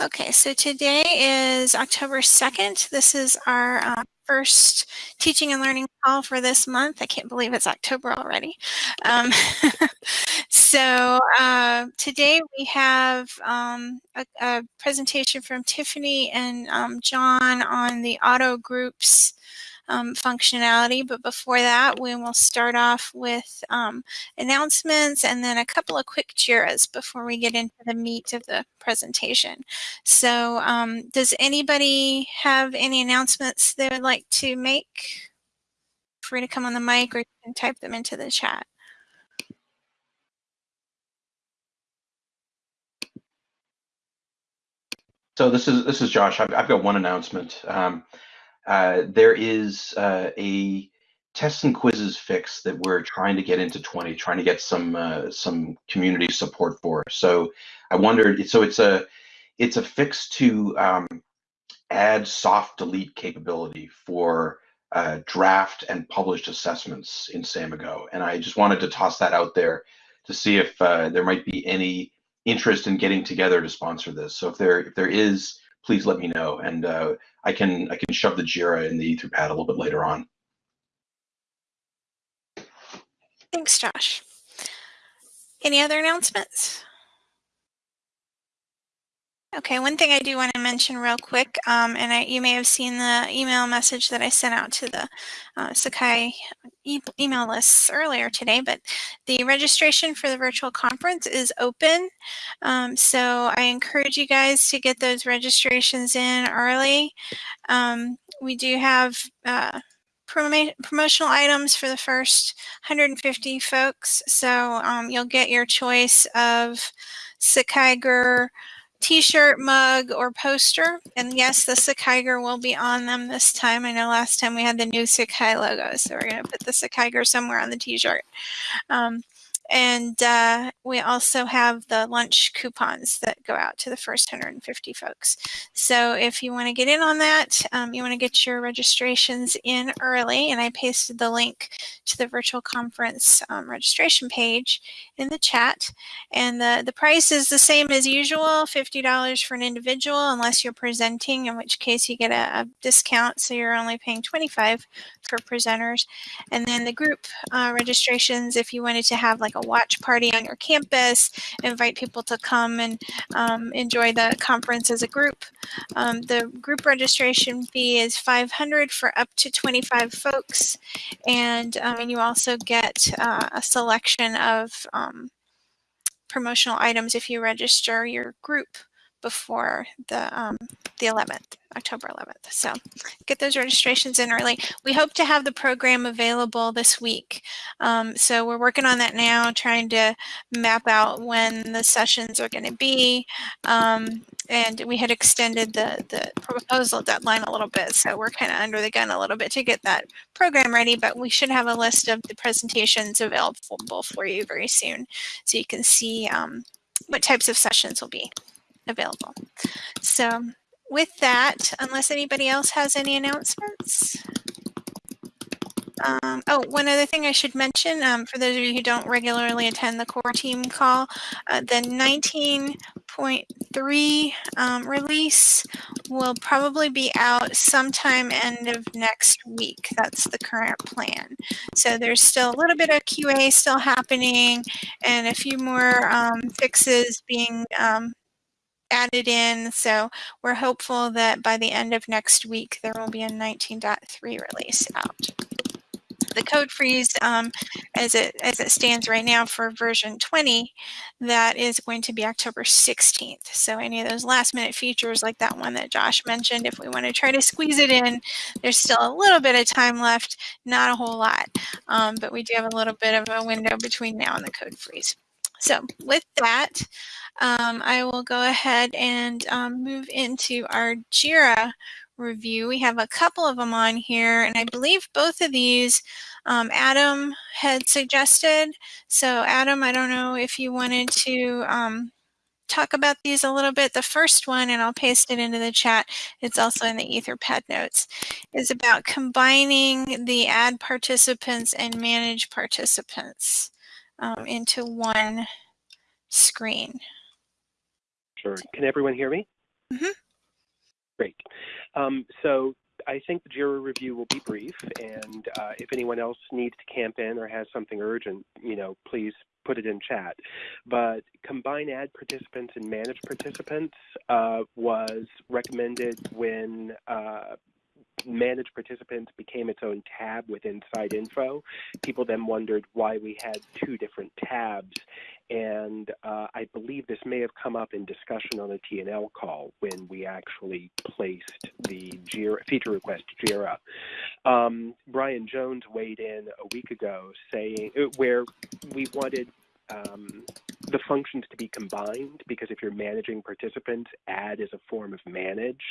Okay, so today is October 2nd. This is our uh, first teaching and learning call for this month. I can't believe it's October already. Um, so uh, today we have um, a, a, presentation from Tiffany and um, John on the auto groups um, functionality. But before that, we will start off with um, announcements and then a couple of quick JIRAs before we get into the meat of the presentation. So um, does anybody have any announcements they would like to make? Free to come on the mic or you can type them into the chat. So this is this is Josh. I've, I've got one announcement. Um, uh, there is uh, a tests and quizzes fix that we're trying to get into 20, trying to get some uh, some community support for. So I wondered, so it's a it's a fix to um, add soft delete capability for uh, draft and published assessments in Samigo, and I just wanted to toss that out there to see if uh, there might be any interest in getting together to sponsor this. So if there if there is, please let me know, and uh, I can I can shove the Jira in the Etherpad a little bit later on. Thanks, Josh. Any other announcements? Okay, one thing I do want to mention real quick, um, and I, you may have seen the email message that I sent out to the uh, Sakai e email lists earlier today, but the registration for the virtual conference is open. Um, so I encourage you guys to get those registrations in early. Um, we do have uh, promotional items for the first 150 folks. So um, you'll get your choice of Sakai Sakaiger, t-shirt, mug, or poster. And yes, the Sakaiger will be on them this time. I know last time we had the new Sakai logo, so we're going to put the Sakaiger somewhere on the t-shirt. Um, and uh, we also have the lunch coupons that go out to the first 150 folks. So if you want to get in on that, um, you want to get your registrations in early, and I pasted the link to the virtual conference um, registration page in the chat. And the, the price is the same as usual, $50 for an individual, unless you're presenting, in which case you get a, a discount, so you're only paying 25 for presenters. And then the group uh, registrations, if you wanted to have like a watch party on your campus, invite people to come and um, enjoy the conference as a group. Um, the group registration fee is 500 for up to 25 folks. And, um, and you also get uh, a selection of um, promotional items if you register your group before the um, the 11th, October 11th. So get those registrations in early. We hope to have the program available this week. Um, so we're working on that now, trying to map out when the sessions are going to be. Um, and we had extended the, the proposal deadline a little bit. So we're kind of under the gun a little bit to get that program ready, but we should have a list of the presentations available for you very soon. So you can see um, what types of sessions will be available. So with that, unless anybody else has any announcements. Um, oh, one other thing I should mention, um, for those of you who don't regularly attend the core team call, uh, the 19.3 um, release will probably be out sometime end of next week. That's the current plan. So there's still a little bit of QA still happening and a few more um, fixes being um, added in. So we're hopeful that by the end of next week, there will be a 19.3 release out. The code freeze, um, as it as it stands right now for version 20, that is going to be October 16th. So any of those last minute features like that one that Josh mentioned, if we want to try to squeeze it in, there's still a little bit of time left, not a whole lot, um, but we do have a little bit of a window between now and the code freeze. So with that, um, I will go ahead and um, move into our JIRA review. We have a couple of them on here, and I believe both of these um, Adam had suggested. So Adam, I don't know if you wanted to um, talk about these a little bit. The first one, and I'll paste it into the chat, it's also in the Etherpad notes, is about combining the add participants and manage participants um, into one screen. Sure. Can everyone hear me? Mhm. Great. Um, so I think the JIRA review will be brief, and uh, if anyone else needs to camp in or has something urgent, you know, please put it in chat. But combine add participants and manage participants uh, was recommended when uh, manage participants became its own tab within Site Info. People then wondered why we had two different tabs. And uh, I believe this may have come up in discussion on a TNL call when we actually placed the JIRA, feature request JIRA. Um, Brian Jones weighed in a week ago saying uh, where we wanted um, the functions to be combined because if you're managing participants, add is a form of manage.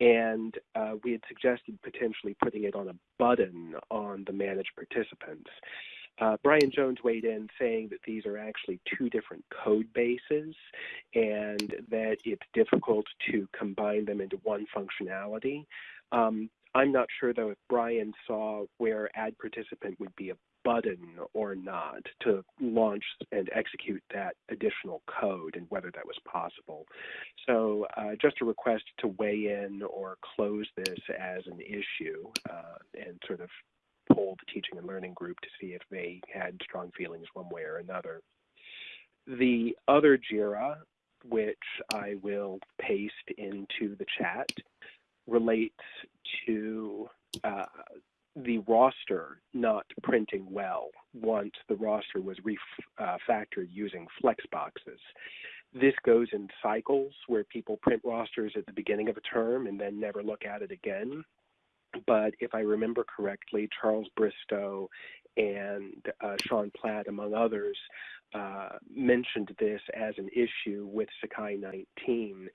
And uh, we had suggested potentially putting it on a button on the manage participants. Uh, Brian Jones weighed in saying that these are actually two different code bases and that it's difficult to combine them into one functionality. Um, I'm not sure though if Brian saw where add participant would be a button or not to launch and execute that additional code and whether that was possible. So uh, just a request to weigh in or close this as an issue uh, and sort of poll the teaching and learning group to see if they had strong feelings one way or another. The other JIRA, which I will paste into the chat, relates to uh, the roster not printing well once the roster was refactored uh, using Flexboxes. This goes in cycles where people print rosters at the beginning of a term and then never look at it again. But if I remember correctly, Charles Bristow and uh, Sean Platt, among others, uh, mentioned this as an issue with Sakai 19.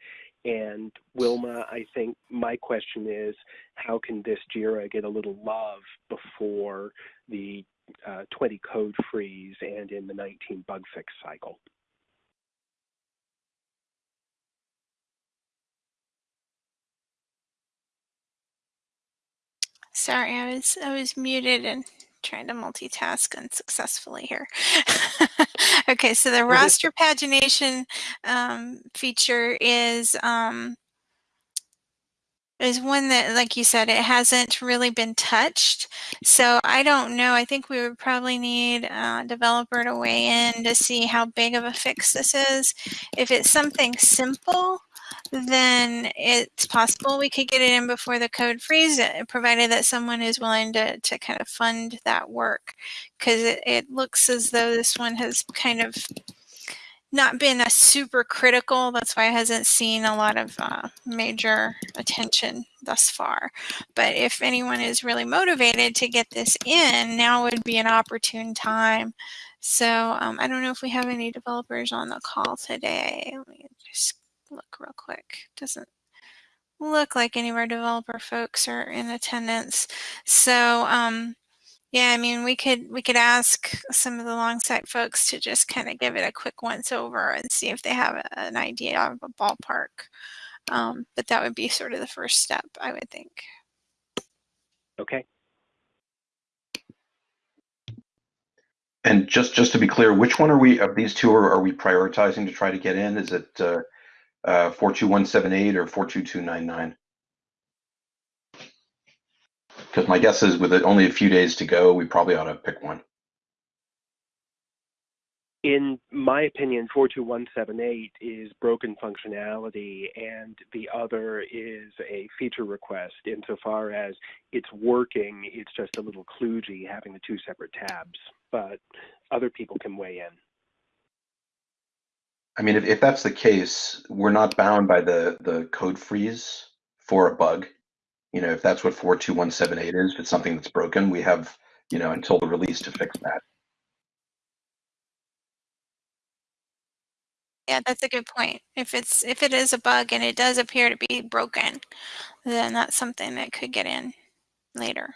And Wilma, I think my question is, how can this JIRA get a little love before the uh, 20 code freeze and in the 19 bug fix cycle? Sorry, I was I was muted and trying to multitask unsuccessfully here. okay, so the roster pagination um, feature is um, is one that, like you said, it hasn't really been touched. So I don't know. I think we would probably need a developer to weigh in to see how big of a fix this is. If it's something simple, then it's possible we could get it in before the code freeze, provided that someone is willing to, to kind of fund that work. Because it, it looks as though this one has kind of not been a super critical. That's why it hasn't seen a lot of uh, major attention thus far. But if anyone is really motivated to get this in, now would be an opportune time. So um, I don't know if we have any developers on the call today. Let me look real quick. Doesn't look like any of our developer folks are in attendance. So um, yeah, I mean, we could we could ask some of the Longsight folks to just kind of give it a quick once over and see if they have a, an idea of a ballpark. Um, but that would be sort of the first step, I would think. Okay. And just just to be clear, which one are we of these two are, are we prioritizing to try to get in? Is it uh, uh, 42178 or 42299? Because my guess is with it only a few days to go, we probably ought to pick one. In my opinion, 42178 is broken functionality, and the other is a feature request insofar as it's working, it's just a little kludgy having the two separate tabs, but other people can weigh in. I mean, if, if that's the case, we're not bound by the, the code freeze for a bug. You know, if that's what 42178 is, if it's something that's broken, we have, you know, until the release to fix that. Yeah, that's a good point. If it's if it is a bug and it does appear to be broken, then that's something that could get in later.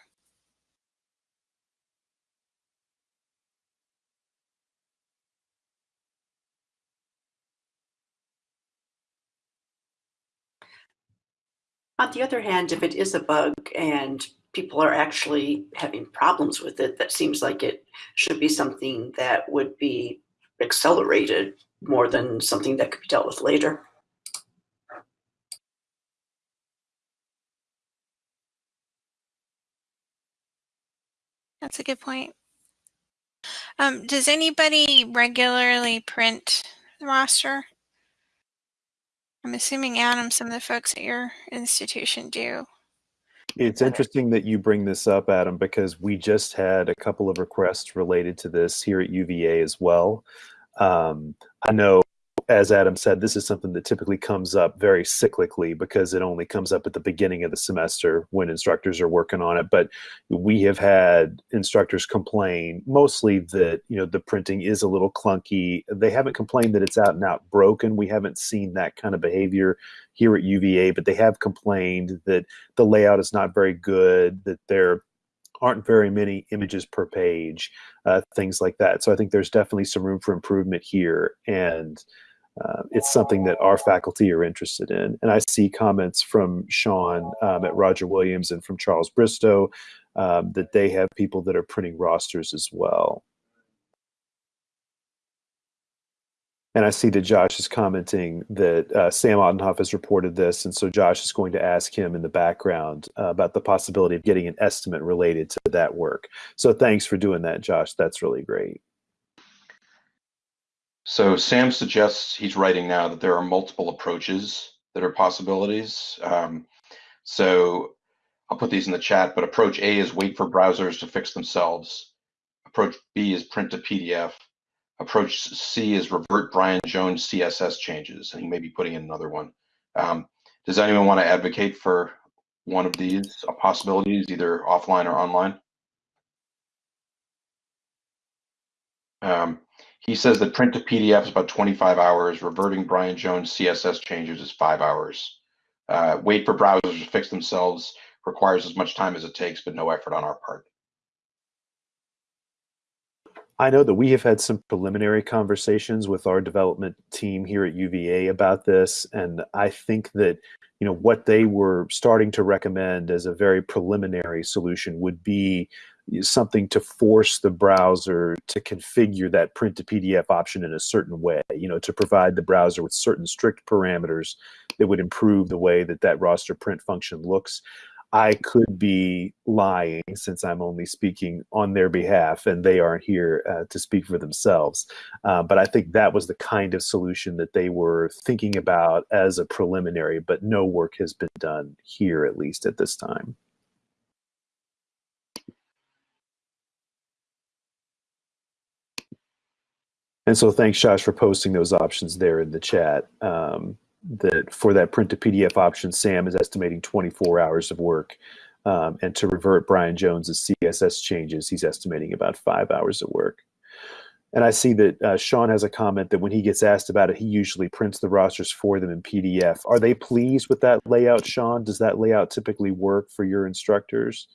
On the other hand, if it is a bug and people are actually having problems with it, that seems like it should be something that would be accelerated more than something that could be dealt with later. That's a good point. Um, does anybody regularly print the roster? I'm assuming Adam, some of the folks at your institution do. It's interesting that you bring this up, Adam, because we just had a couple of requests related to this here at UVA as well. Um, I know, as Adam said, this is something that typically comes up very cyclically because it only comes up at the beginning of the semester when instructors are working on it. But we have had instructors complain mostly that you know the printing is a little clunky. They haven't complained that it's out and out broken. We haven't seen that kind of behavior here at UVA, but they have complained that the layout is not very good, that there aren't very many images per page, uh, things like that. So I think there's definitely some room for improvement here. And uh, it's something that our faculty are interested in. And I see comments from Sean um, at Roger Williams and from Charles Bristow um, that they have people that are printing rosters as well. And I see that Josh is commenting that uh, Sam Ottenhoff has reported this, and so Josh is going to ask him in the background uh, about the possibility of getting an estimate related to that work. So thanks for doing that, Josh. That's really great. So Sam suggests he's writing now that there are multiple approaches that are possibilities. Um, so I'll put these in the chat, but approach A is wait for browsers to fix themselves. Approach B is print to PDF. Approach C is revert Brian Jones CSS changes, and he may be putting in another one. Um, does anyone want to advocate for one of these possibilities, either offline or online? Um, he says that print to PDF is about 25 hours. Reverting Brian Jones CSS changes is five hours. Uh, wait for browsers to fix themselves requires as much time as it takes, but no effort on our part. I know that we have had some preliminary conversations with our development team here at UVA about this, and I think that you know what they were starting to recommend as a very preliminary solution would be something to force the browser to configure that print to PDF option in a certain way, you know, to provide the browser with certain strict parameters that would improve the way that that roster print function looks. I could be lying since I'm only speaking on their behalf and they aren't here uh, to speak for themselves. Uh, but I think that was the kind of solution that they were thinking about as a preliminary, but no work has been done here, at least at this time. And so thanks, Josh, for posting those options there in the chat. Um, that for that print to PDF option, Sam is estimating 24 hours of work. Um, and to revert Brian Jones's CSS changes, he's estimating about five hours of work. And I see that uh, Sean has a comment that when he gets asked about it, he usually prints the rosters for them in PDF. Are they pleased with that layout, Sean? Does that layout typically work for your instructors?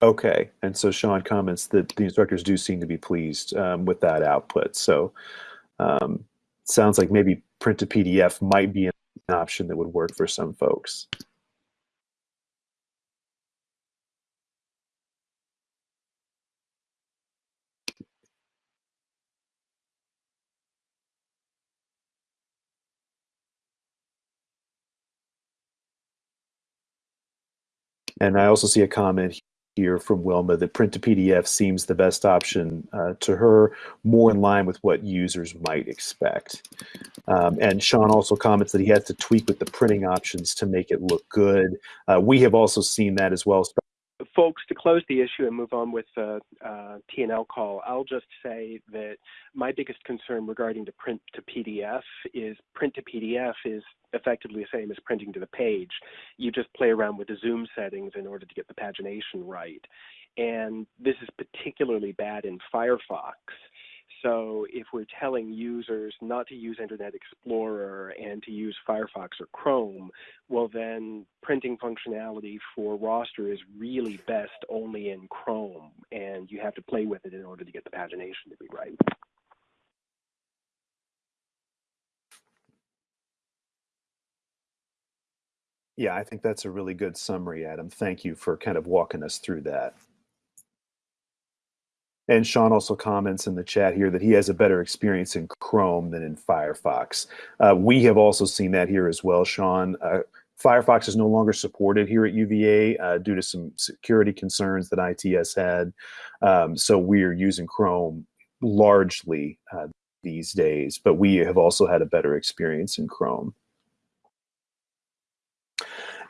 Okay, and so Sean comments that the instructors do seem to be pleased um, with that output. So um, sounds like maybe print to PDF might be an option that would work for some folks. And I also see a comment here from Wilma that print to PDF seems the best option uh, to her, more in line with what users might expect. Um, and Sean also comments that he has to tweak with the printing options to make it look good. Uh, we have also seen that as well. Folks, to close the issue and move on with the uh, T&L call, I'll just say that my biggest concern regarding the print to PDF is print to PDF is effectively the same as printing to the page. You just play around with the zoom settings in order to get the pagination right. And this is particularly bad in Firefox. So if we're telling users not to use Internet Explorer and to use Firefox or Chrome, well then printing functionality for roster is really best only in Chrome and you have to play with it in order to get the pagination to be right. Yeah, I think that's a really good summary, Adam. Thank you for kind of walking us through that. And Sean also comments in the chat here that he has a better experience in Chrome than in Firefox. Uh, we have also seen that here as well, Sean. Uh, Firefox is no longer supported here at UVA uh, due to some security concerns that ITS had. Um, so we're using Chrome largely uh, these days, but we have also had a better experience in Chrome.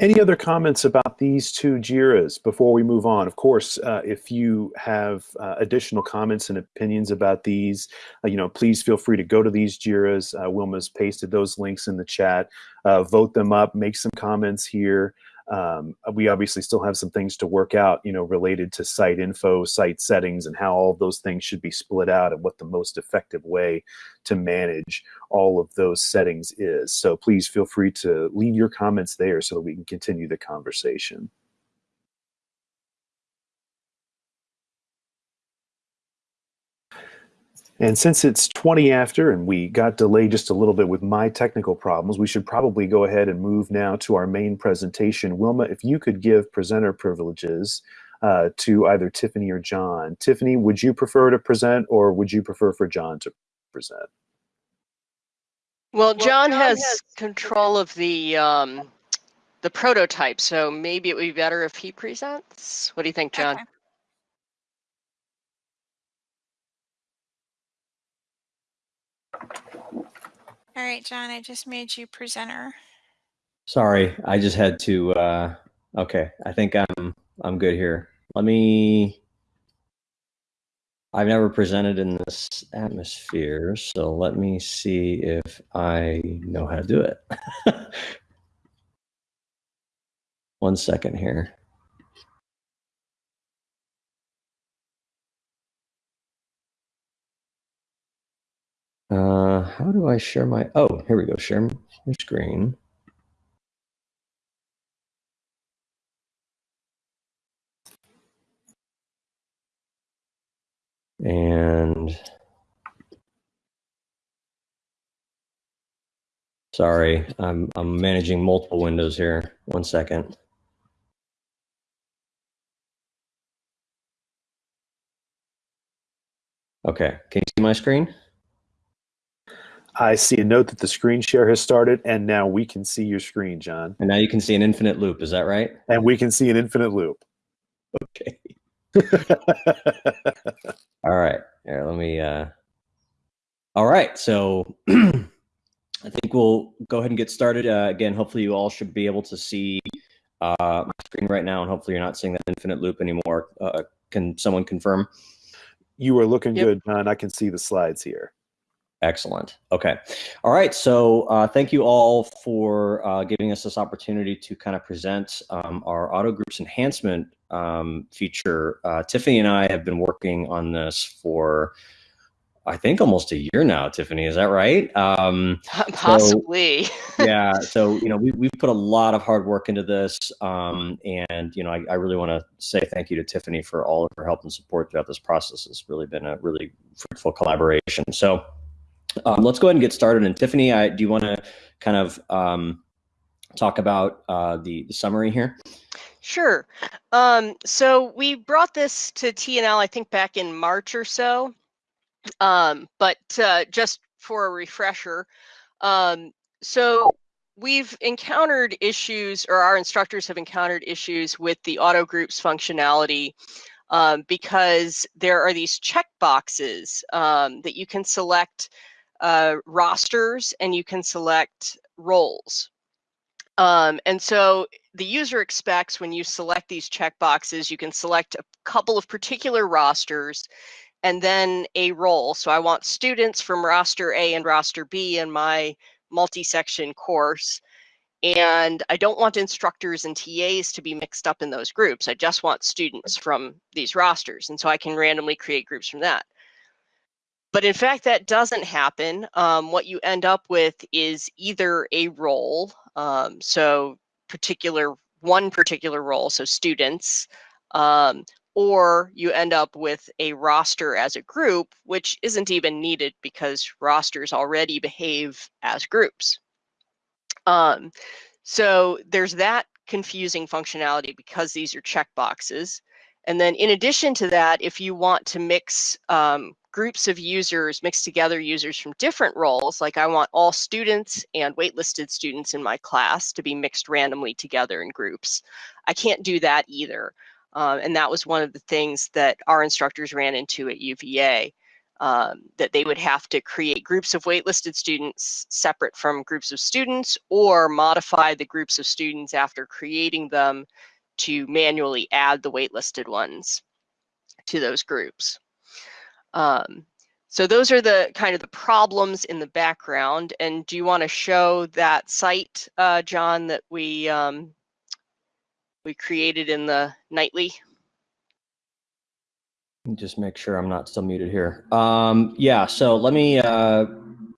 Any other comments about these two JIRAs before we move on? Of course, uh, if you have uh, additional comments and opinions about these, uh, you know, please feel free to go to these JIRAs. Uh, Wilma's pasted those links in the chat. Uh, vote them up, make some comments here. Um, we obviously still have some things to work out, you know, related to site info, site settings, and how all those things should be split out and what the most effective way to manage all of those settings is. So please feel free to leave your comments there so that we can continue the conversation. And since it's 20 after and we got delayed just a little bit with my technical problems, we should probably go ahead and move now to our main presentation. Wilma, if you could give presenter privileges uh, to either Tiffany or John. Tiffany, would you prefer to present or would you prefer for John to present? Well, John, John has, has, control of the um, the prototype, so maybe it would be better if he presents. What do you think, John? Okay. All right, John, I just made you presenter. Sorry, I just had to, uh, okay, I think I'm, I'm good here. Let me, I've never presented in this atmosphere, so let me see if I know how to do it. One second here. Uh, how do I share my, oh, here we go, share my screen. And sorry, I'm, I'm managing multiple windows here. One second. Okay, can you see my screen? I see a note that the screen share has started, and now we can see your screen, John. And now you can see an infinite loop. Is that right? And we can see an infinite loop. Okay. all right. Here, let me. Uh... All right. So I think we'll go ahead and get started. Uh, again, hopefully you all should be able to see uh, my screen right now, and hopefully you're not seeing that infinite loop anymore. Uh, can someone confirm? You are looking yep. good, John. I can see the slides here. Excellent. Okay. All right. So uh, thank you all for uh, giving us this opportunity to kind of present um, our auto groups enhancement um, feature. Uh, Tiffany and I have been working on this for, I think, almost a year now. Tiffany, is that right? Um, Possibly. So, yeah. So you know, we we've put a lot of hard work into this, um, and you know, I, I really want to say thank you to Tiffany for all of her help and support throughout this process. It's really been a really fruitful collaboration. So. Um, let's go ahead and get started. And Tiffany, I, do you want to kind of um, talk about uh, the, the summary here? Sure. Um, so we brought this to TNL, I think back in March or so. Um, but uh, just for a refresher, um, so we've encountered issues, or our instructors have encountered issues with the auto groups functionality um, because there are these check boxes um, that you can select uh, rosters and you can select roles. Um, and so the user expects when you select these checkboxes, you can select a couple of particular rosters and then a role. So I want students from roster A and roster B in my multi-section course. And I don't want instructors and TAs to be mixed up in those groups. I just want students from these rosters. And so I can randomly create groups from that. But in fact, that doesn't happen. Um, what you end up with is either a role, um, so particular one particular role, so students, um, or you end up with a roster as a group, which isn't even needed because rosters already behave as groups. Um, so there's that confusing functionality because these are checkboxes. And then in addition to that, if you want to mix um, groups of users, mix together users from different roles, like I want all students and waitlisted students in my class to be mixed randomly together in groups. I can't do that either. Um, and that was one of the things that our instructors ran into at UVA, um, that they would have to create groups of waitlisted students separate from groups of students or modify the groups of students after creating them to manually add the waitlisted ones to those groups. Um, so those are the kind of the problems in the background. And do you want to show that site, uh, John, that we um, we created in the nightly? Just make sure I'm not still muted here. Um, yeah, so let me uh,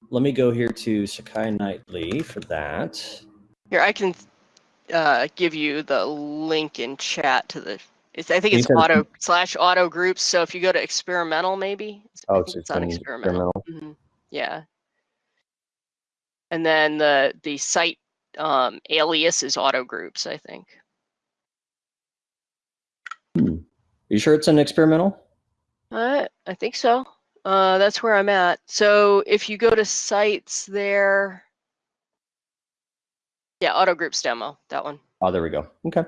let me go here to Sakai Nightly for that. Here, I can uh, give you the link in chat to the. It's, I think it's said- auto slash auto groups. So if you go to experimental, maybe. I Oh, think it's it's on experimental. experimental. Mhm, Yeah. And then the the site um, alias is auto groups. I think. Are you sure it's an experimental? Uh, I think so. Uh, that's where I'm at. So if you go to sites there, yeah, auto groups demo, that one. Oh, there we go. Okay.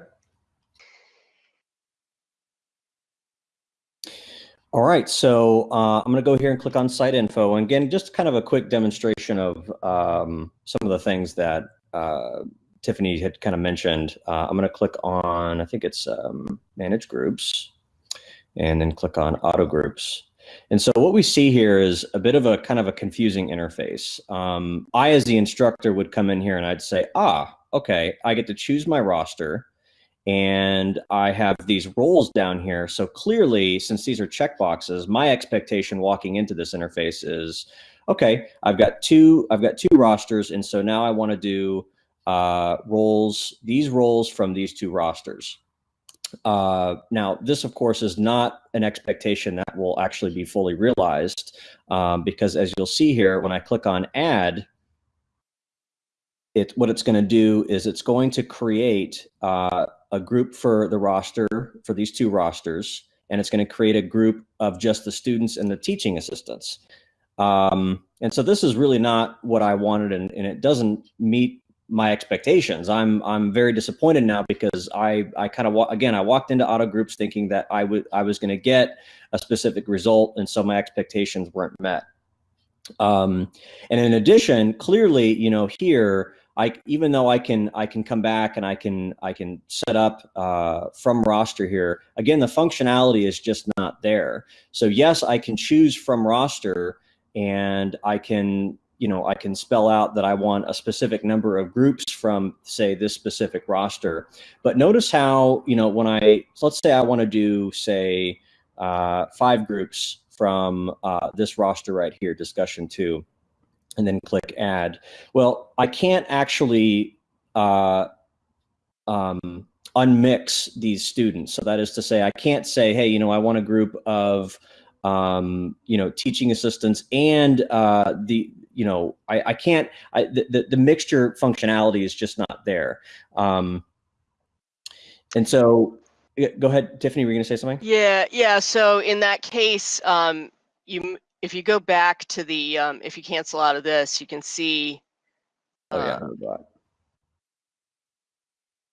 All right, so uh, I'm going to go here and click on site info. And again, just kind of a quick demonstration of um, some of the things that uh, Tiffany had kind of mentioned. Uh, I'm going to click on, I think it's um, manage groups, and then click on auto groups. And so what we see here is a bit of a kind of a confusing interface. Um, I, as the instructor, would come in here and I'd say, ah, okay, I get to choose my roster and I have these roles down here. So clearly, since these are checkboxes, my expectation walking into this interface is, okay, I've got two, I've got two rosters, and so now I want to do uh, roles, these roles from these two rosters. Uh, now, this, of course, is not an expectation that will actually be fully realized um, because as you'll see here, when I click on add, it, what it's going to do is it's going to create uh, a group for the roster, for these two rosters, and it's going to create a group of just the students and the teaching assistants. Um, and so this is really not what I wanted, and, and it doesn't meet my expectations. I'm I'm very disappointed now because I I kind of again I walked into auto groups thinking that I would I was going to get a specific result, and so my expectations weren't met. Um, and in addition, clearly, you know, here I even though I can I can come back and I can I can set up uh, from roster here. Again, the functionality is just not there. So yes, I can choose from roster, and I can you know, I can spell out that I want a specific number of groups from, say, this specific roster. But notice how, you know, when I, let's say I want to do, say, uh, five groups from uh, this roster right here, discussion two, and then click add. Well, I can't actually uh, um, unmix these students. So that is to say, I can't say, hey, you know, I want a group of, um, you know, teaching assistants and uh, the, you know, I, I can't, I, the, the, mixture functionality is just not there. Um, and so go ahead, Tiffany, were you gonna say something? Yeah, yeah. So in that case, um, you if you go back to the um, if you cancel out of this, you can see. Oh yeah. um,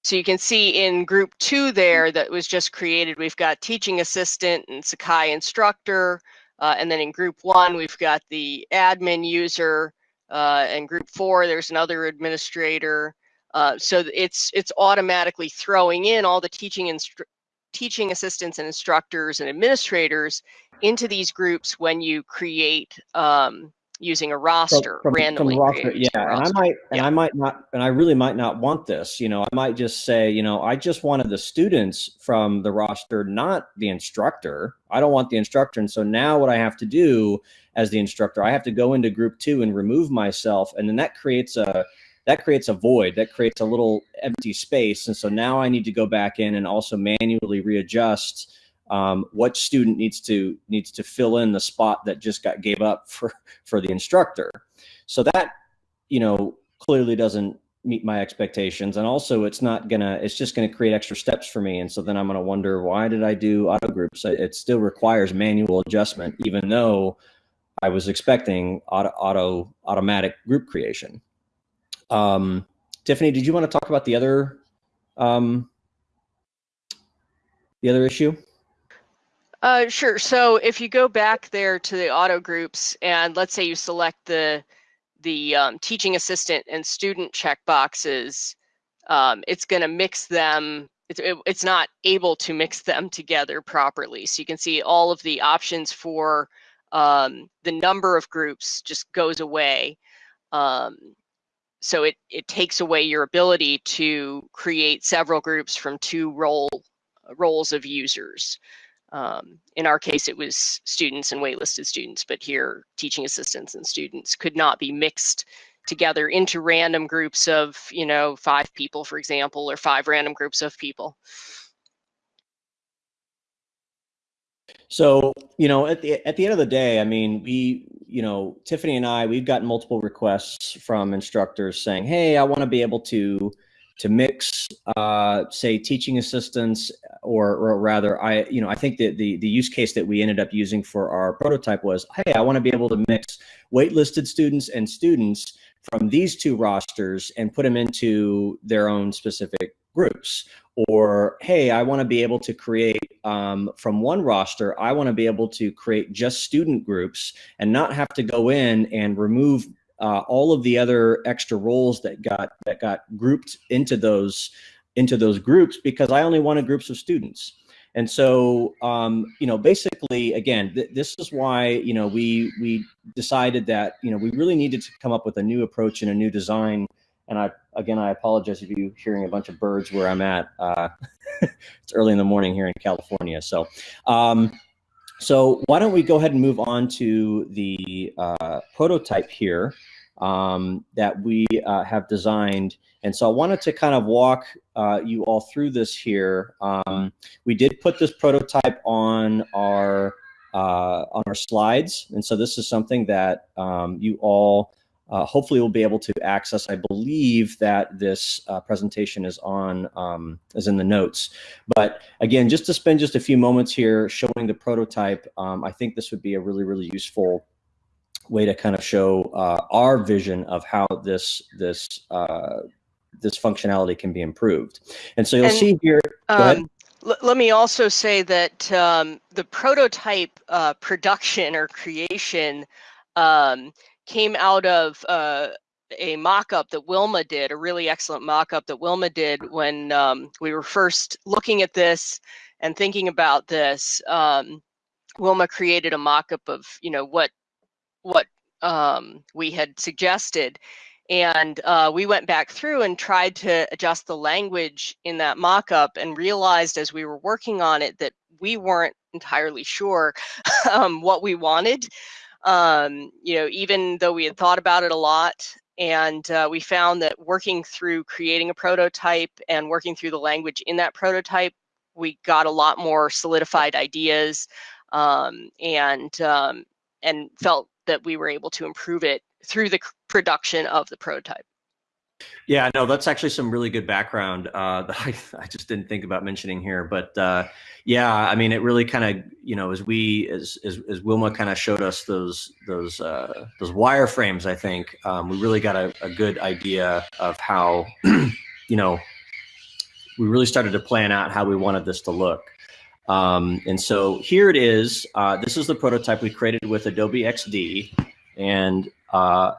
So you can see in group two there that was just created, we've got teaching assistant and Sakai instructor. Uh, and then in group one, we've got the admin user. Uh, and group four, there's another administrator. Uh, so it's it's automatically throwing in all the teaching instru- teaching assistants and instructors and administrators into these groups when you create um, using a roster from, randomly. from roster, yeah, a and I roster. might, and I might not, and I really might not want this. You know, I might just say, you know, I just wanted the students from the roster, not the instructor. I don't want the instructor, and so now what I have to do as the instructor, I have to go into group two and remove myself, and then that creates a that creates a void, that creates a little empty space, and so now I need to go back in and also manually readjust um, what student needs to needs to fill in the spot that just got gave up for for the instructor. So that you know clearly doesn't meet my expectations. And also it's not gonna it's just gonna create extra steps for me. And so then i'm gonna wonder why did i do auto groups? It still requires manual adjustment even though i was expecting auto, auto automatic group creation. Um, tiffany did you want to talk about the other um, the other issue Uh, sure. So if you go back there to the auto groups and let's say you select the the um, teaching assistant and student checkboxes, um, it's going to mix them. It's, it, it's not able to mix them together properly. So you can see all of the options for um, the number of groups just goes away. Um, so it, it takes away your ability to create several groups from two role roles of users. Um, in our case, it was students and waitlisted students, but here teaching assistants and students could not be mixed together into random groups of, you know, five people, for example, or five random groups of people. So, you know, at the at the end of the day, I mean, we, you know, Tiffany and I, we've gotten multiple requests from instructors saying, "Hey, I want to be able to to mix, uh, say, teaching assistants, or, or rather, I, you know, I think that the the use case that we ended up using for our prototype was, hey, I want to be able to mix waitlisted students and students from these two rosters and put them into their own specific groups. Or, hey, I want to be able to create um, from one roster, I want to be able to create just student groups and not have to go in and remove uh, all of the other extra roles that got that got grouped into those into those groups because I only wanted groups of students. And so, um, you know, basically, again, th this is why you know we we decided that you know we really needed to come up with a new approach and a new design. And I again, I apologize if you're hearing a bunch of birds where I'm at. Uh, it's early in the morning here in California, so. Um, so why don't we go ahead and move on to the uh, prototype here um, that we uh, have designed. And so I wanted to kind of walk uh, you all through this here. Um, we did put this prototype on our uh, on our slides. And so this is something that um, you all uh, hopefully will be able to access. I believe that this uh, presentation is on um, is in the notes. But again, just to spend just a few moments here showing the prototype, um, I think this would be a really, really useful way to kind of show uh, our vision of how this this uh, this functionality can be improved. And so you'll And, see here. Um, let me also say that um, the prototype uh, production or creation um, came out of uh, a mock-up that Wilma did, a really excellent mock-up that Wilma did when um, we were first looking at this and thinking about this. Um, Wilma created a mock-up of, you know, what what um, we had suggested. And uh, we went back through and tried to adjust the language in that mock-up and realized as we were working on it that we weren't entirely sure um, what we wanted. Um, you know, even though we had thought about it a lot, and uh, we found that working through creating a prototype and working through the language in that prototype, we got a lot more solidified ideas um, and um, and felt that we were able to improve it through the production of the prototype. Yeah, no, that's actually some really good background uh, that I, I just didn't think about mentioning here. But uh, yeah, I mean, it really kind of, you know, as we, as as, as Wilma kind of showed us those those uh, those wireframes, I think um, we really got a, a good idea of how, you know, we really started to plan out how we wanted this to look. Um, and so here it is. Uh, this is the prototype we created with Adobe XD. And uh,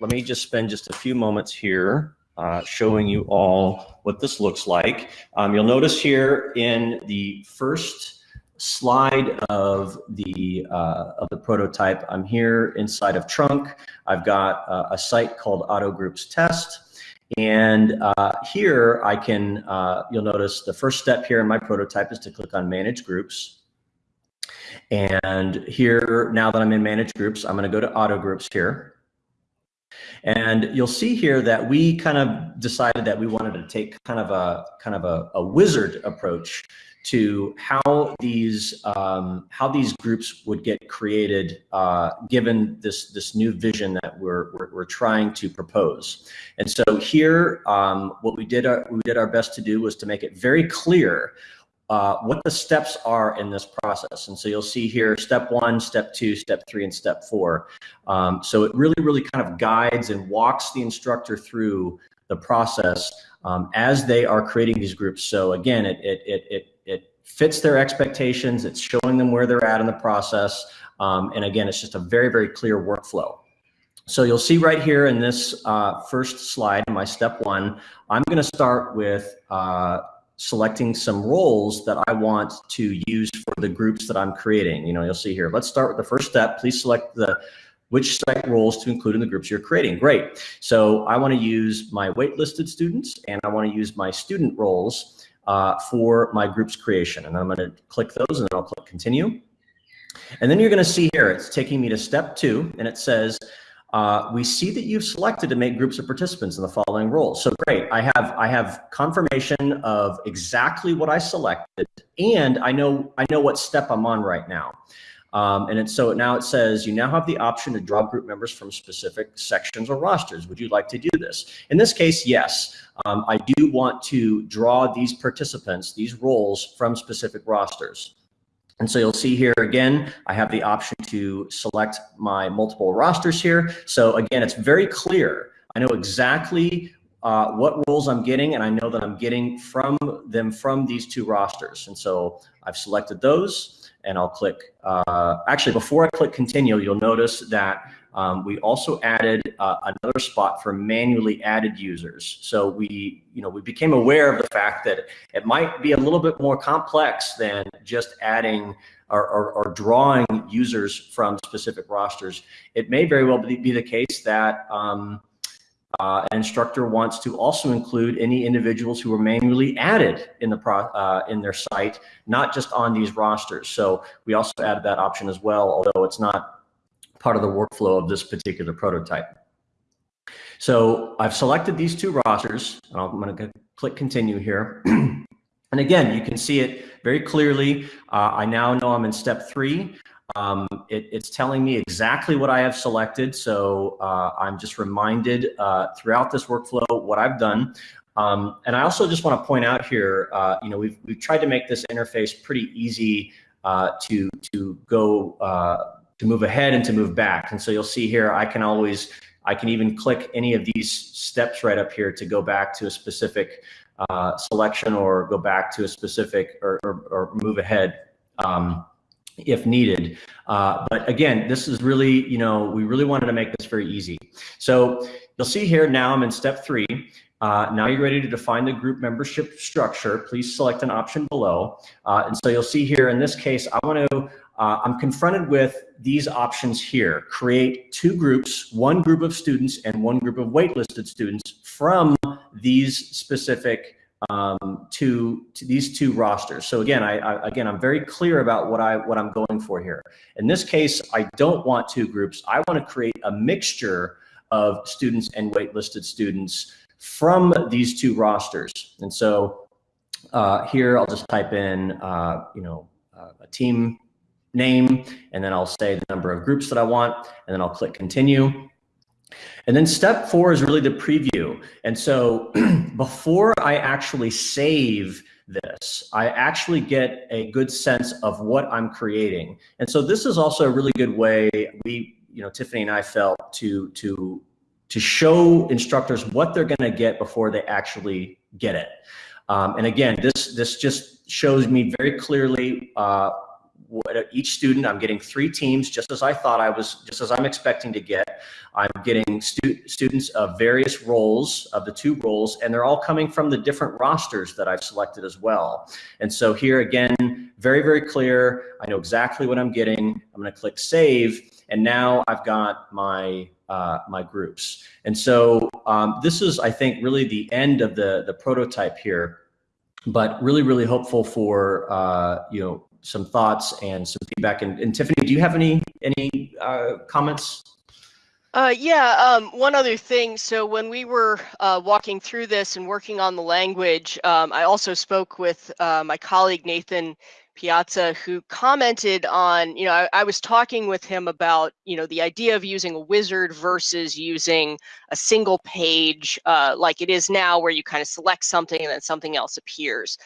let me just spend just a few moments here uh, showing you all what this looks like. Um, you'll notice here in the first slide of the uh, of the prototype, I'm here inside of Trunk. I've got uh, a site called Auto Groups Test. And uh, here I can, uh, you'll notice the first step here in my prototype is to click on Manage Groups. And here, now that I'm in Manage Groups, I'm going to go to Auto Groups here. And you'll see here that we kind of decided that we wanted to take kind of a kind of a, a wizard approach to how these um, how these groups would get created uh, given this this new vision that we're, we're, we're trying to propose. And so here, um, what we did our, we did our best to do was to make it very clear uh, what the steps are in this process. And so you'll see here step one, step two, step three, and step four. Um, so it really, really kind of guides and walks the instructor through the process um, as they are creating these groups. So again, it, it, it, it, it fits their expectations. It's showing them where they're at in the process. Um, and again, it's just a very, very clear workflow. So you'll see right here in this uh, first slide, my step one, I'm going to start with uh, selecting some roles that I want to use for the groups that I'm creating. You know, you'll see here, let's start with the first step. Please select the which site roles to include in the groups you're creating. Great. So I want to use my waitlisted students and I want to use my student roles uh, for my group's creation. And I'm going to click those and then I'll click continue. And then you're going to see here, it's taking me to step two and it says, uh, we see that you've selected to make groups of participants in the following roles. So great, I have I have confirmation of exactly what I selected, and I know I know what step I'm on right now. Um, and it's so now it says you now have the option to draw group members from specific sections or rosters. Would you like to do this? In this case, yes. Um, I do want to draw these participants, these roles from specific rosters. And so you'll see here again, I have the option to select my multiple rosters here. So again, it's very clear. I know exactly uh, what roles I'm getting, and I know that I'm getting from them from these two rosters. And so I've selected those, and I'll click. Uh, actually, before I click continue, you'll notice that um, we also added uh, another spot for manually added users. So we, you know, we became aware of the fact that it might be a little bit more complex than just adding or, or, or drawing users from specific rosters. It may very well be, the case that um, uh, an instructor wants to also include any individuals who were manually added in the pro, uh, in their site, not just on these rosters. So we also added that option as well, although it's not part of the workflow of this particular prototype. So I've selected these two rosters, and I'm going to click continue here. and again, you can see it very clearly. Uh, I now know I'm in step three. Um, it, it's telling me exactly what I have selected. So uh, I'm just reminded uh, throughout this workflow what I've done. Um, and I also just want to point out here, uh, you know, we've, we've tried to make this interface pretty easy uh, to, to go uh, to move ahead and to move back. And so you'll see here, I can always, I can even click any of these steps right up here to go back to a specific uh, selection or go back to a specific or, or, or move ahead um, if needed. Uh, but again, this is really, you know, we really wanted to make this very easy. So you'll see here now I'm in step three. Uh, now you're ready to define the group membership structure. Please select an option below. Uh, and so you'll see here, in this case, I want to uh, I'm confronted with these options here. Create two groups, one group of students and one group of waitlisted students from these specific um, to, to these two rosters. So again, I, I, again, I'm very clear about what I what I'm going for here. In this case, I don't want two groups. I want to create a mixture of students and waitlisted students from these two rosters. And so uh, here, I'll just type in, uh, you know, uh, a team name, and then I'll say the number of groups that I want, and then I'll click continue. And then step four is really the preview. And so before I actually save this, I actually get a good sense of what I'm creating. And so this is also a really good way we, you know, Tiffany and I felt to, to, to show instructors what they're going to get before they actually get it. Um, and again, this, this just shows me very clearly uh, what each student, I'm getting three teams, just as I thought I was, just as I'm expecting to get. I'm getting stu students of various roles, of the two roles, and they're all coming from the different rosters that I've selected as well. And so here again, very, very clear. I know exactly what I'm getting. I'm going to click save, and now I've got my uh, my groups. And so um, this is, I think, really the end of the the prototype here but really, really hopeful for uh, you know some thoughts and some feedback. And, and Tiffany, do you have any any uh, comments? Uh, yeah, um, one other thing. So when we were uh, walking through this and working on the language, um, I also spoke with uh, my colleague Nathan Piazza, who commented on, you know, I, I, was talking with him about, you know, the idea of using a wizard versus using a single page uh, like it is now, where you kind of select something and then something else appears.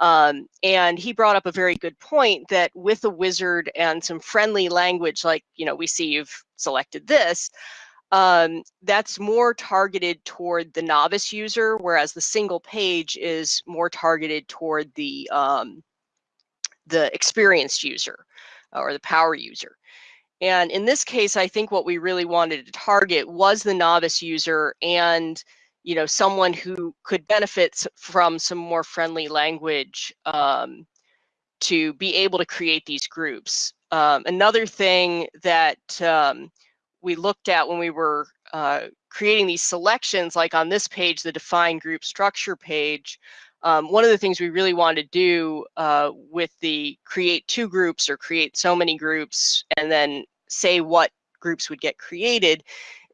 Um, and he brought up a very good point that with a wizard and some friendly language, like, you know, we see you've selected this, um, that's more targeted toward the novice user, whereas the single page is more targeted toward the um, the experienced user or the power user. And in this case, I think what we really wanted to target was the novice user and you know someone who could benefit from some more friendly language um, to be able to create these groups. Um, another thing that um, we looked at when we were uh, creating these selections, like on this page, the define group structure page, um, one of the things we really wanted to do uh, with the create two groups or create so many groups and then say what groups would get created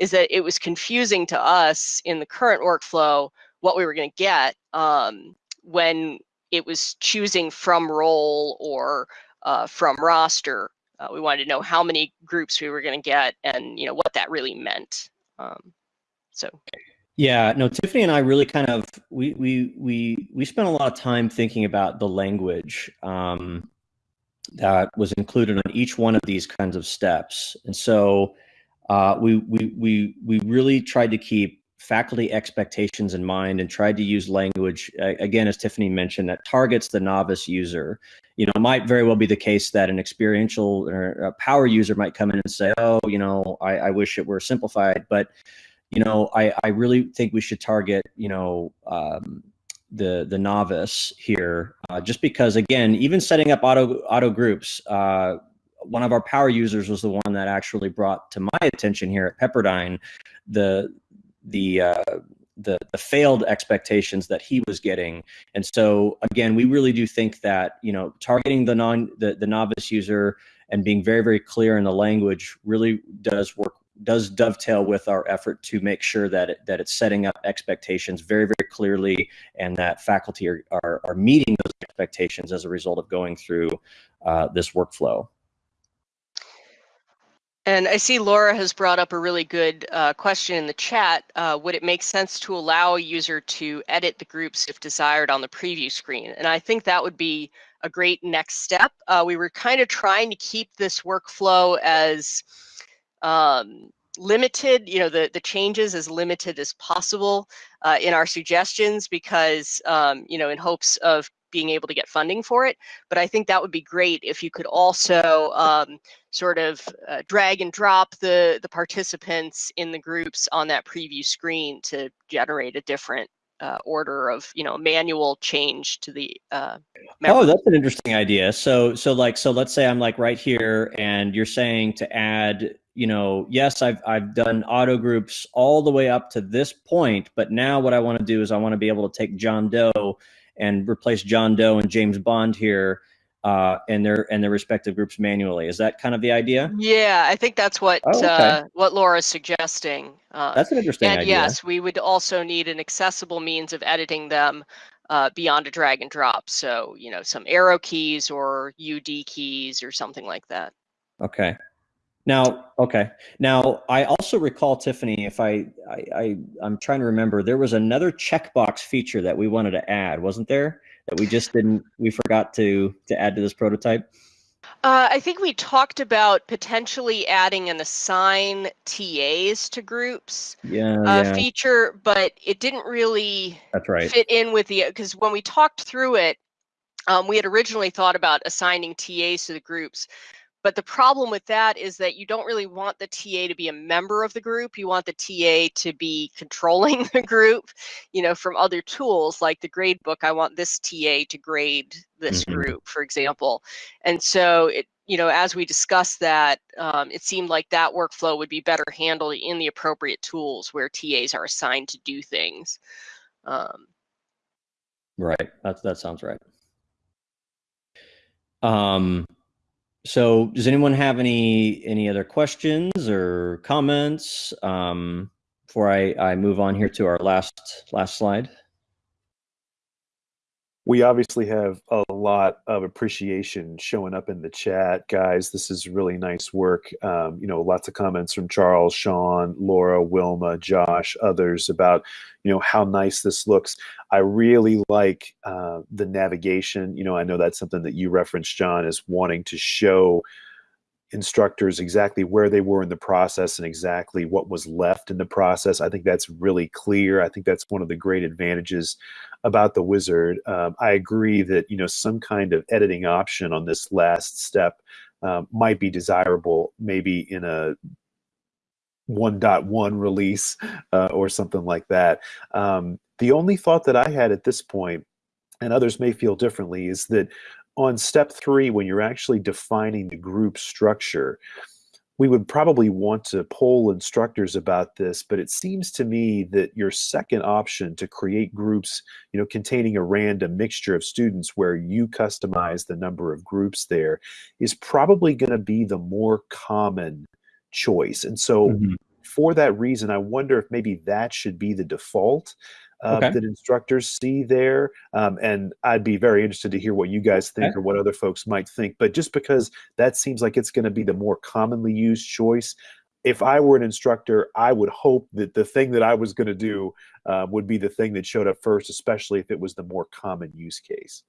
is that it was confusing to us in the current workflow what we were going to get um, when it was choosing from role or uh, from roster. Uh, we wanted to know how many groups we were going to get and you know what that really meant. Um, so yeah, no, Tiffany and I really kind of we we we we spent a lot of time thinking about the language um, that was included on each one of these kinds of steps, and so uh, we we we we really tried to keep faculty expectations in mind and tried to use language again, as Tiffany mentioned, that targets the novice user. You know, it might very well be the case that an experiential or a power user might come in and say, "Oh, you know, I, I wish it were simplified," but you know, I, I really think we should target, you know, um, the the novice here, uh, just because again, even setting up auto auto groups, uh, one of our power users was the one that actually brought to my attention here at Pepperdine the the uh, the the failed expectations that he was getting. And so again, we really do think that you know targeting the non the, the novice user and being very very clear in the language really does work does dovetail with our effort to make sure that it, that it's setting up expectations very very clearly and that faculty are, are, are meeting those expectations as a result of going through uh, this workflow. And I see Laura has brought up a really good uh, question in the chat. Uh, would it make sense to allow a user to edit the groups if desired on the preview screen? And I think that would be a great next step. Uh, we were kind of trying to keep this workflow as um, limited, you know, the, the changes as limited as possible uh, in our suggestions because, um, you know, in hopes of being able to get funding for it. But I think that would be great if you could also um, sort of uh, drag and drop the, the participants in the groups on that preview screen to generate a different uh, order of you know manual change to the uh oh that's an interesting idea so so like so let's say i'm like right here and you're saying to add you know yes i've i've done auto groups all the way up to this point but now what i want to do is i want to be able to take john doe and replace john doe and james bond here uh, and their and their respective groups manually. Is that kind of the idea? Yeah, I think that's what oh, okay. uh, what Laura's suggesting. Uh, that's an interesting and idea. yes, we would also need an accessible means of editing them uh, beyond a drag and drop. So you know, some arrow keys or UD keys or something like that. Okay. Now, okay. Now, I also recall Tiffany. If I, I, I I'm trying to remember, there was another checkbox feature that we wanted to add, wasn't there? that we just didn't we forgot to to add to this prototype? Uh, I think we talked about potentially adding an assign TAs to groups yeah, uh, yeah. feature, but it didn't really That's right. fit in with the because when we talked through it, um, we had originally thought about assigning TAs to the groups, but the problem with that is that you don't really want the TA to be a member of the group. You want the TA to be controlling the group, you know, from other tools like the grade book. I want this TA to grade this mm-hmm. group, for example. And so it, you know, as we discussed that, um, it seemed like that workflow would be better handled in the appropriate tools where TAs are assigned to do things. Um, right. That that sounds right. Um, so does anyone have any any other questions or comments um, before I, I move on here to our last last slide? We obviously have a lot of appreciation showing up in the chat guys. This is really nice work. Um, you know lots of comments from charles sean laura wilma josh others about you know how nice this looks. I really like uh, the navigation. You know i know that's something that you referenced john as wanting to show instructors exactly where they were in the process and exactly what was left in the process. I think that's really clear. I think that's one of the great advantages about the wizard. Um, I agree that you know some kind of editing option on this last step um, might be desirable, maybe in a 1.1 release uh, or something like that. Um, the only thought that I had at this point, and others may feel differently, is that on step three, when you're actually defining the group structure, we would probably want to poll instructors about this, but it seems to me that your second option to create groups, you know, containing a random mixture of students where you customize the number of groups there is probably going to be the more common choice. And so mm -hmm. for that reason, I wonder if maybe that should be the default uh, okay. that instructors see there. Um, and I'd be very interested to hear what you guys think okay. or what other folks might think. But just because that seems like it's going to be the more commonly used choice, if I were an instructor, I would hope that the thing that I was going to do uh, would be the thing that showed up first, especially if it was the more common use case.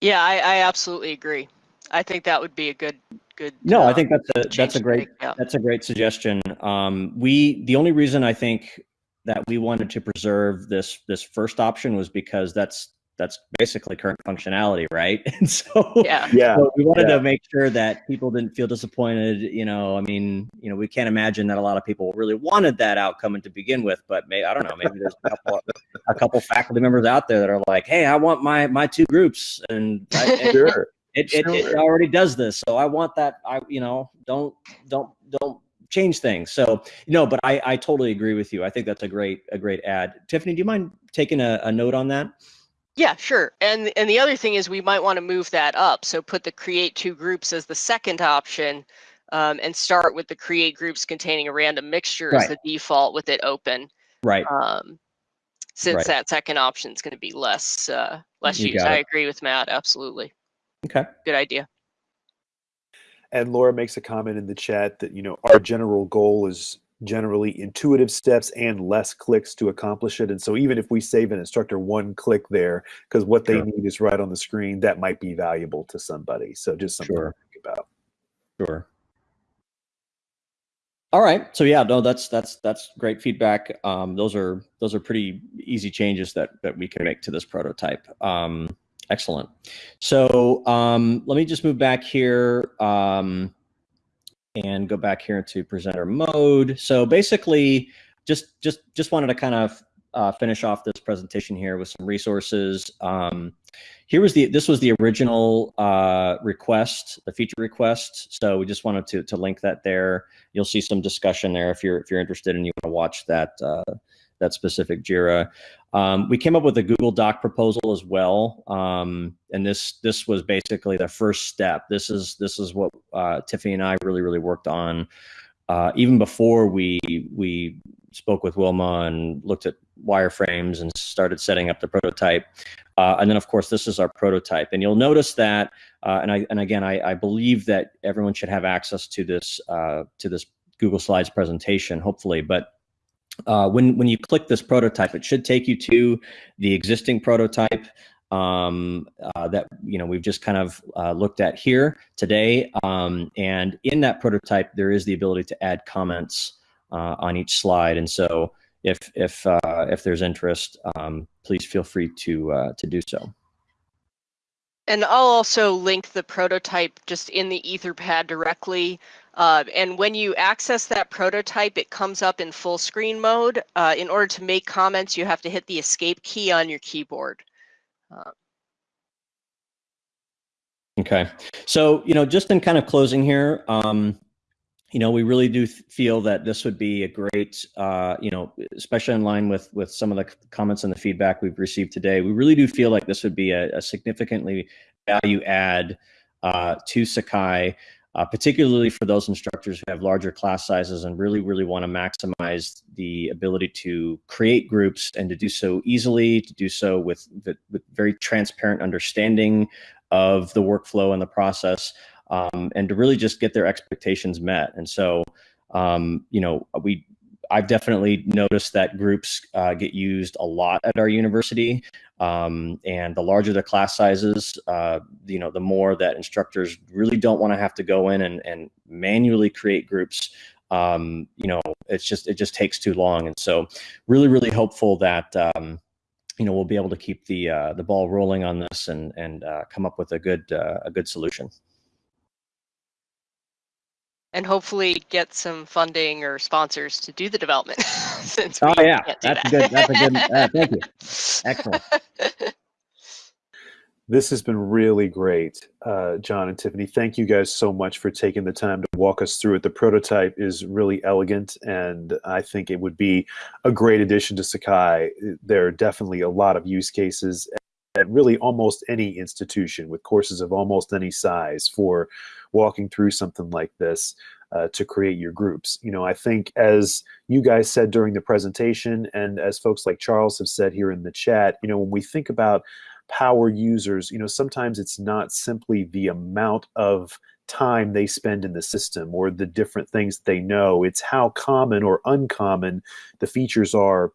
Yeah, I, I absolutely agree. I think that would be a good good. No, uh, I think that's a that's a great that's a great suggestion. Um, we the only reason I think that we wanted to preserve this this first option was because that's that's basically current functionality, right? And so yeah, yeah, so we wanted yeah. to make sure that people didn't feel disappointed. You know, I mean, you know, we can't imagine that a lot of people really wanted that outcome to begin with, but may I don't know, maybe there's a couple a couple faculty members out there that are like, hey, I want my my two groups, and, I, and sure. It, it, sure. it already does this, so I want that. I you know don't don't don't change things. So no, but I, I totally agree with you. I think that's a great a great add. Tiffany, do you mind taking a, a note on that? Yeah, sure. And and the other thing is we might want to move that up. So put the create two groups as the second option um, and start with the create groups containing a random mixture right. as the default with it open. Right. Um, since right. that second option is going to be less uh, less you used. I agree with Matt. Absolutely. Okay. Good idea. And Laura makes a comment in the chat that, you know, our general goal is generally intuitive steps and less clicks to accomplish it. And so even if we save an instructor one click there, because what they need is right on the screen, that might be valuable to somebody. So just something sure. to think about. Sure. All right. So yeah, no, that's that's that's great feedback. Um, those are those are pretty easy changes that that we can make to this prototype. Um, Excellent. So um, let me just move back here um, and go back here into presenter mode. So basically, just just just wanted to kind of uh, finish off this presentation here with some resources. Um, here was the this was the original uh, request, the feature request. So we just wanted to to link that there. You'll see some discussion there if you're if you're interested and you want to watch that uh, that specific Jira. Um, we came up with a Google Doc proposal as well, um, and this this was basically the first step. This is this is what uh, Tiffany and I really really worked on uh, even before we we spoke with Wilma and looked at wireframes and started setting up the prototype. Uh, and then of course this is our prototype, and you'll notice that. Uh, and I and again I, I believe that everyone should have access to this uh, to this Google Slides presentation, hopefully, but uh, when, when you click this prototype, it should take you to the existing prototype um, uh, that you know we've just kind of uh, looked at here today. Um, and in that prototype, there is the ability to add comments uh, on each slide. And so if if uh, if there's interest, um, please feel free to uh, to do so. And I'll also link the prototype just in the Etherpad directly. Uh, and when you access that prototype, it comes up in full screen mode. Uh, in order to make comments, you have to hit the escape key on your keyboard. Uh, okay. So, you know, just in kind of closing here, um, you know, we really do feel that this would be a great, uh, you know, especially in line with with some of the comments and the feedback we've received today. We really do feel like this would be a, a significantly value add uh, to Sakai, uh, particularly for those instructors who have larger class sizes and really, really want to maximize the ability to create groups and to do so easily, to do so with, with very transparent understanding of the workflow and the process, um, and to really just get their expectations met. And so, um, you know, we I've definitely noticed that groups uh, get used a lot at our university. Um, and the larger the class sizes, uh, you know, the more that instructors really don't want to have to go in and, and manually create groups. Um, you know, it's just it just takes too long. And so, really, really hopeful that um, you know we'll be able to keep the uh, the ball rolling on this and and uh, come up with a good uh, a good solution and hopefully get some funding or sponsors to do the development. since oh we yeah, can't do that's that. good. That's a good. Uh, thank you. Excellent. This has been really great, uh, John and Tiffany. Thank you guys so much for taking the time to walk us through it. The prototype is really elegant, and I think it would be a great addition to Sakai. There are definitely a lot of use cases at really almost any institution with courses of almost any size for walking through something like this uh, to create your groups. You know, I think as you guys said during the presentation and as folks like Charles have said here in the chat, you know, when we think about power users, you know, sometimes it's not simply the amount of time they spend in the system or the different things they know. It's how common or uncommon the features are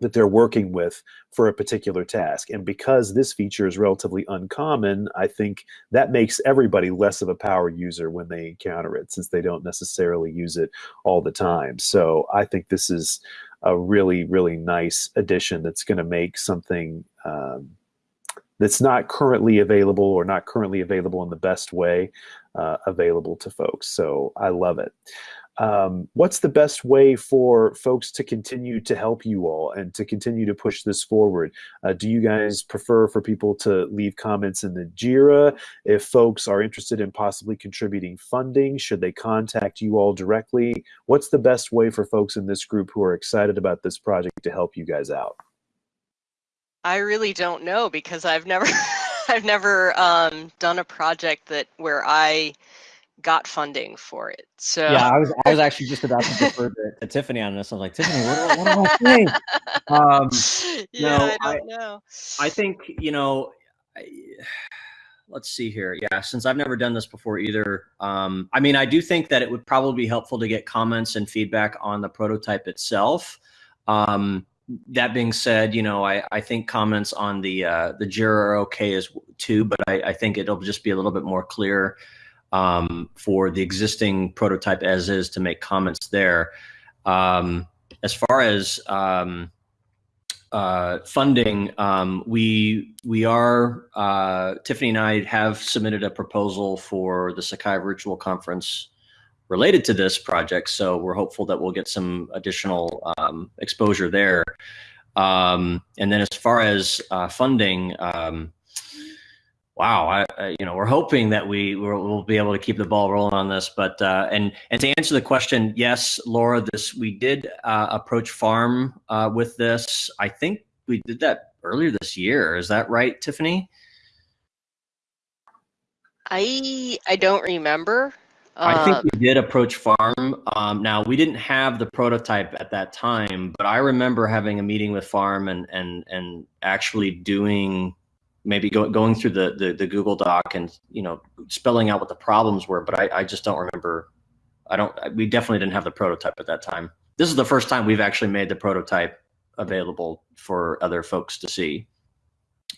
that they're working with for a particular task. And because this feature is relatively uncommon, I think that makes everybody less of a power user when they encounter it, since they don't necessarily use it all the time. So I think this is a really, really nice addition that's going to make something um, that's not currently available or not currently available in the best way uh, available to folks. So I love it um, what's the best way for folks to continue to help you all and to continue to push this forward? Uh, do you guys prefer for people to leave comments in the JIRA? If folks are interested in possibly contributing funding, should they contact you all directly? What's the best way for folks in this group who are excited about this project to help you guys out? I really don't know because I've never I've never um, done a project that where I got funding for it. So Yeah, I was I was actually just about to defer to, to Tiffany on this. I was like, Tiffany, what, do- what do I say? Um, yeah, no, I don't know. I think you know. I, let's see here. Yeah, since I've never done this before either. Um, I mean, I do think that it would probably be helpful to get comments and feedback on the prototype itself. Um, that being said, you know, I, I think comments on the uh, the Jira are okay as too, but I, I think it'll just be a little bit more clear um, for the existing prototype as is to make comments there. Um, as far as um, uh, funding, um, we we are uh, Tiffany and I have submitted a proposal for the Sakai Virtual Conference related to this project. So we're hopeful that we'll get some additional um, exposure there. Um, and then as far as uh, funding, um, wow, I, I, you know, we're hoping that we we'll, we'll, be able to keep the ball rolling on this. But uh, and and to answer the question, yes, Laura, this we did uh, approach Farm uh, with this. I think we did that earlier this year. Is that right, Tiffany? I I don't remember. I think Um, we did approach Farm. Um, now we didn't have the prototype at that time, but I remember having a meeting with Farm and and and actually doing maybe go, going through the, the the Google Doc and you know spelling out what the problems were. But I, I just don't remember. I don't. We definitely didn't have the prototype at that time. This is the first time we've actually made the prototype available for other folks to see.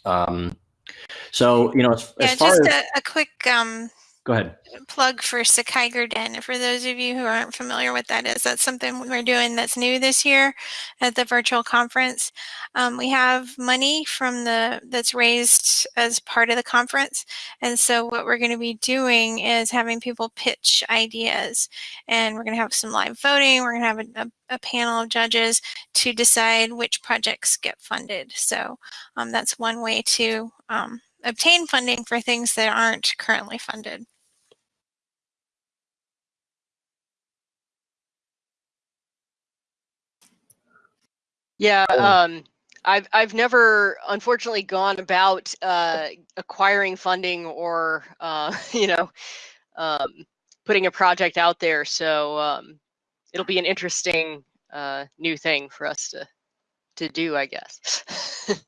Um, so you know, as, Yeah, as far just as a, a quick um, go ahead. plug for Sakai Den. For those of you who aren't familiar with that is, that's something we're doing that's new this year at the virtual conference. Um, we have money from the that's raised as part of the conference, and so what we're going to be doing is having people pitch ideas, and we're going to have some live voting. We're going to have a, a, a panel of judges to decide which projects get funded. So um, that's one way to um, obtain funding for things that aren't currently funded. Yeah, Oh. um, I've I've never unfortunately gone about uh, acquiring funding or uh, you know um, putting a project out there. So um, it'll be an interesting uh, new thing for us to to do, I guess.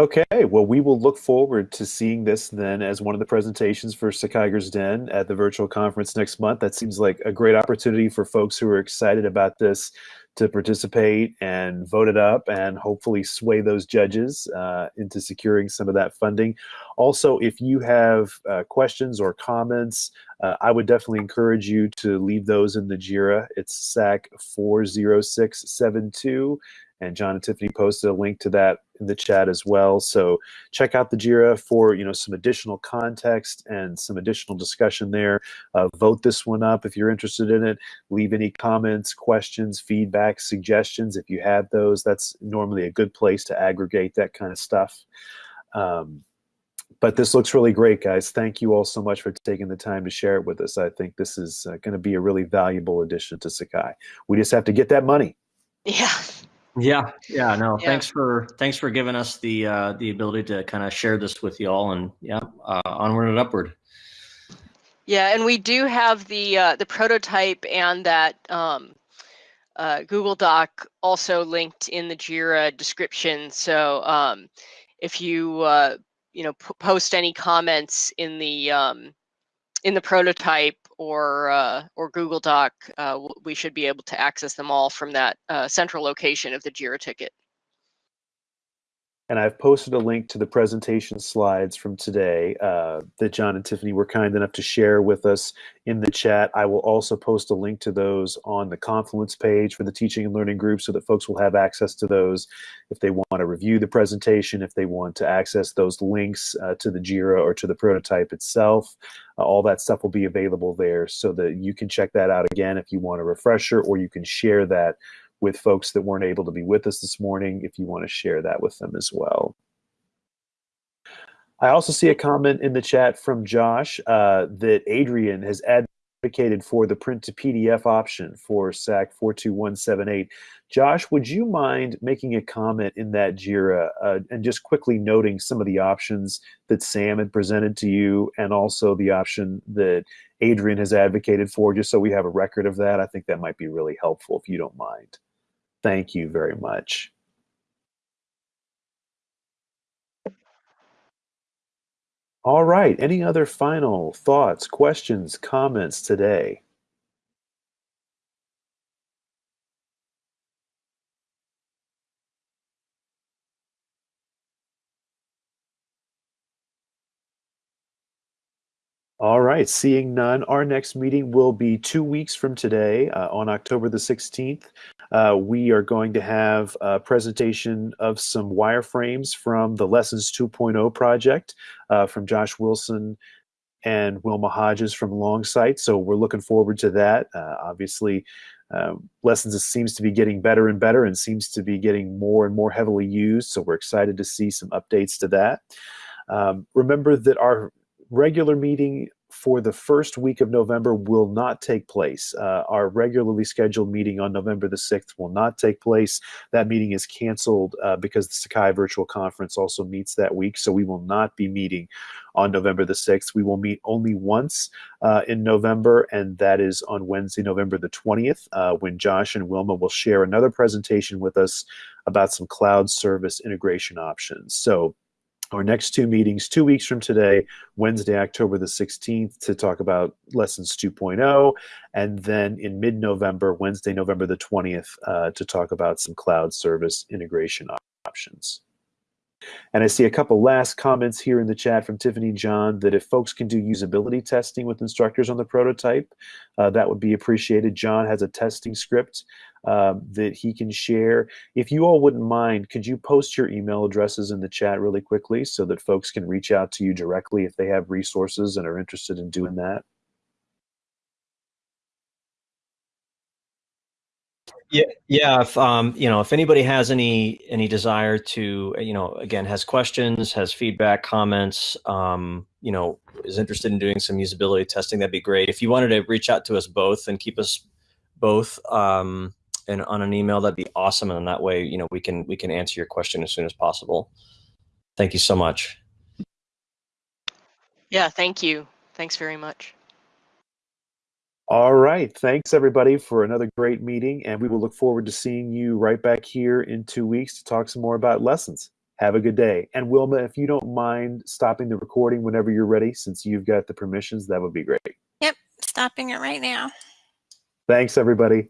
Okay, well, we will look forward to seeing this then as one of the presentations for Sakaiger's Den at the virtual conference next month. That seems like a great opportunity for folks who are excited about this to participate and vote it up and hopefully sway those judges uh, into securing some of that funding. Also, if you have uh, questions or comments, uh, I would definitely encourage you to leave those in the JIRA. It's SAK 40672 and John and Tiffany posted a link to that in the chat as well. So check out the JIRA for you know some additional context and some additional discussion there. Uh, vote this one up if you're interested in it. Leave any comments, questions, feedback, suggestions if you have those. That's normally a good place to aggregate that kind of stuff. Um, but this looks really great, guys. Thank you all so much for taking the time to share it with us. I think this is uh, going to be a really valuable addition to Sakai. We just have to get that money. Yeah. Yeah, yeah, no. Yeah. Thanks for thanks for giving us the uh, the ability to kind of share this with you all, and yeah, uh, onward and upward. Yeah, and we do have the uh, the prototype and that um, uh, Google Doc also linked in the Jira description. So um, if you uh, you know p- post any comments in the um, in the prototype or uh, or Google Doc, uh, we should be able to access them all from that uh, central location of the Jira ticket. And I've posted a link to the presentation slides from today uh, that John and Tiffany were kind enough to share with us in the chat. I will also post a link to those on the Confluence page for the teaching and learning group so that folks will have access to those if they want to review the presentation, if they want to access those links uh, to the JIRA or to the prototype itself. Uh, all that stuff will be available there so that you can check that out again if you want a refresher or you can share that with folks that weren't able to be with us this morning if you want to share that with them as well. I also see a comment in the chat from Josh uh, that Adrian has advocated for the print to PDF option for SAK 42178. Josh, would you mind making a comment in that JIRA uh, and just quickly noting some of the options that Sam had presented to you and also the option that Adrian has advocated for, just so we have a record of that? I think that might be really helpful if you don't mind. Thank you very much. All right. Any other final thoughts, questions, comments today? All right, seeing none, our next meeting will be two weeks from today uh, on October the 16th. Uh, we are going to have a presentation of some wireframes from the Lessons 2.0 project uh, from Josh Wilson and Wilma Hodges from Longsight. So we're looking forward to that. Uh, obviously, uh, Lessons seems to be getting better and better and seems to be getting more and more heavily used. So we're excited to see some updates to that. Um, remember that our regular meeting for the first week of November will not take place. Uh, our regularly scheduled meeting on November the 6th will not take place. That meeting is canceled uh, because the Sakai Virtual Conference also meets that week, so we will not be meeting on November the 6th. We will meet only once uh, in November, and that is on Wednesday, November the 20th, uh, when Josh and Wilma will share another presentation with us about some cloud service integration options. So our next two meetings two weeks from today wednesday october the 16th to talk about lessons 2.0 and then in mid-november wednesday november the 20th uh, to talk about some cloud service integration options and I see a couple last comments here in the chat from Tiffany John that if folks can do usability testing with instructors on the prototype, uh, that would be appreciated. John has a testing script um, that he can share. If you all wouldn't mind, could you post your email addresses in the chat really quickly so that folks can reach out to you directly if they have resources and are interested in doing that? Yeah, yeah. If um, you know, if anybody has any any desire to, you know, again, has questions, has feedback, comments, um, you know, is interested in doing some usability testing, that'd be great. If you wanted to reach out to us both and keep us both um, and on an email, that'd be awesome. And that way, you know, we can we can answer your question as soon as possible. Thank you so much. Yeah, thank you. Thanks very much. All right. Thanks, everybody, for another great meeting. And we will look forward to seeing you right back here in two weeks to talk some more about lessons. Have a good day. And Wilma, if you don't mind stopping the recording whenever you're ready, since you've got the permissions, that would be great. Yep, stopping it right now. Thanks, everybody.